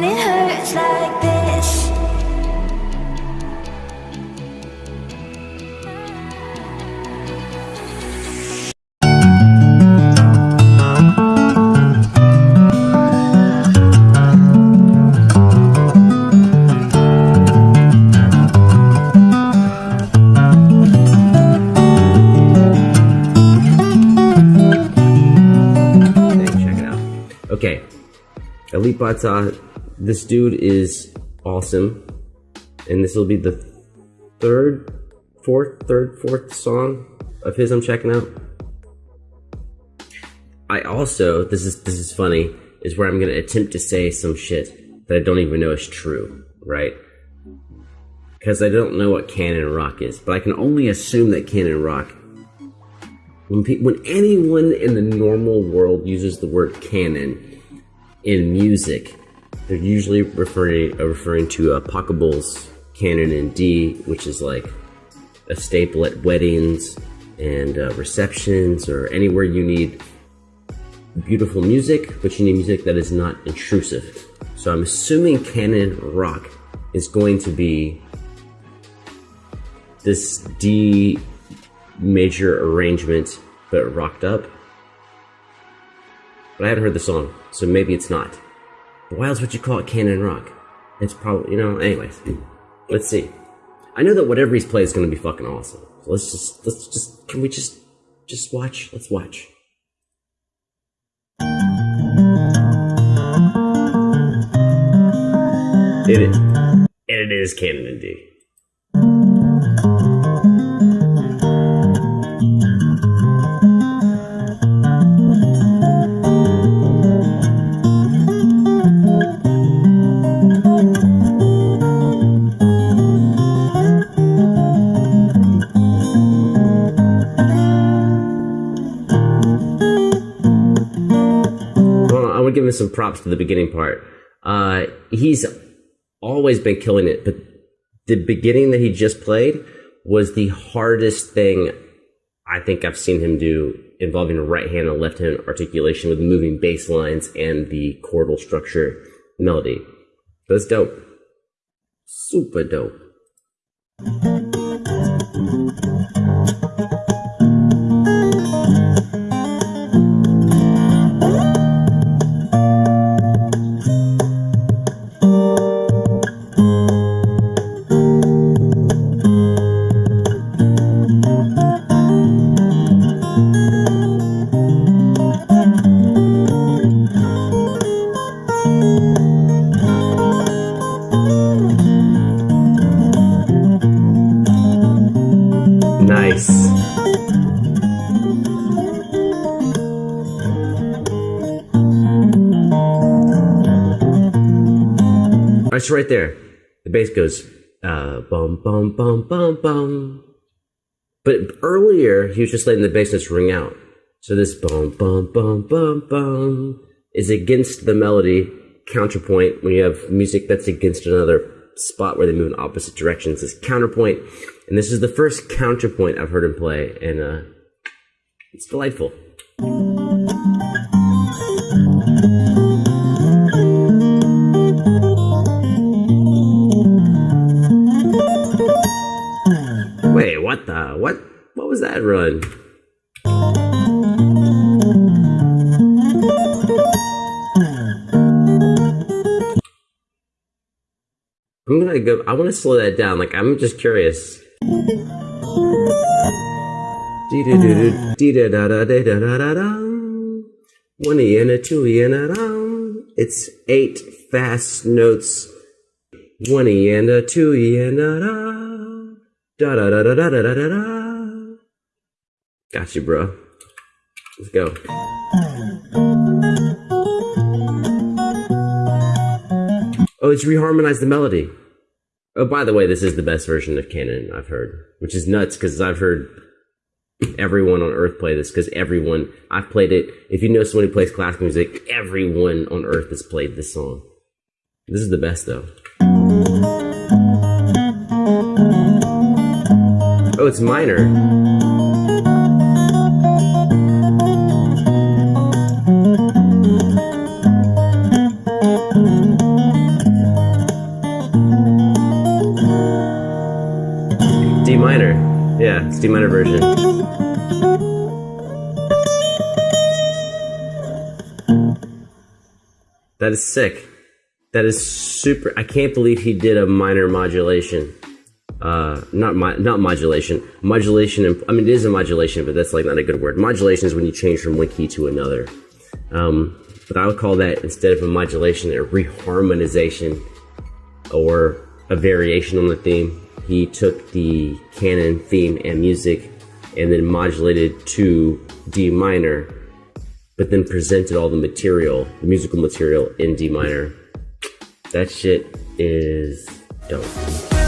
when it hurts like this. Okay, Elite Bot this dude is awesome, and this will be the third, fourth, third, fourth song of his I'm checking out. I also, this is this is funny, is where I'm gonna attempt to say some shit that I don't even know is true, right? Because I don't know what canon rock is, but I can only assume that canon rock when, pe- when anyone in the normal world uses the word canon in music, they're usually referring referring to uh, Pachelbel's canon in D, which is like a staple at weddings and uh, receptions or anywhere you need beautiful music, but you need music that is not intrusive. So I'm assuming canon rock is going to be this D major arrangement, but rocked up. But I haven't heard the song, so maybe it's not. Why else would you call it canon rock? It's probably, you know, anyways. Let's see. I know that whatever he's played is going to be fucking awesome. So let's just, let's just, can we just, just watch? Let's watch. It is, and it is canon indeed. Him some props to the beginning part. Uh, he's always been killing it, but the beginning that he just played was the hardest thing I think I've seen him do involving right hand and left hand articulation with moving bass lines and the chordal structure melody. That's dope. Super dope. It's right there. The bass goes uh, bum bum bum bum bum. But earlier he was just letting the bass notes ring out. So this bum bum bum bum bum is against the melody counterpoint when you have music that's against another spot where they move in opposite directions is counterpoint. And this is the first counterpoint I've heard him play, and uh, it's delightful. Was that run? I'm gonna go. I want to slow that down. Like I'm just curious. One e and a two e and a da. It's eight fast notes. One e and a two e and a. Da da da da da da da da da. Got you, bro. Let's go. Oh, it's reharmonized the melody. Oh, by the way, this is the best version of Canon I've heard, which is nuts because I've heard everyone on Earth play this because everyone I've played it. If you know someone who plays classical music, everyone on Earth has played this song. This is the best though. Oh, it's minor. Minor. Yeah, it's D minor version. That is sick. That is super. I can't believe he did a minor modulation. Uh, not mo- not modulation. Modulation. and- I mean, it is a modulation, but that's like not a good word. Modulation is when you change from one key to another. Um, but I would call that instead of a modulation, a reharmonization or a variation on the theme. He took the canon theme and music and then modulated to D minor, but then presented all the material, the musical material in D minor. That shit is dope.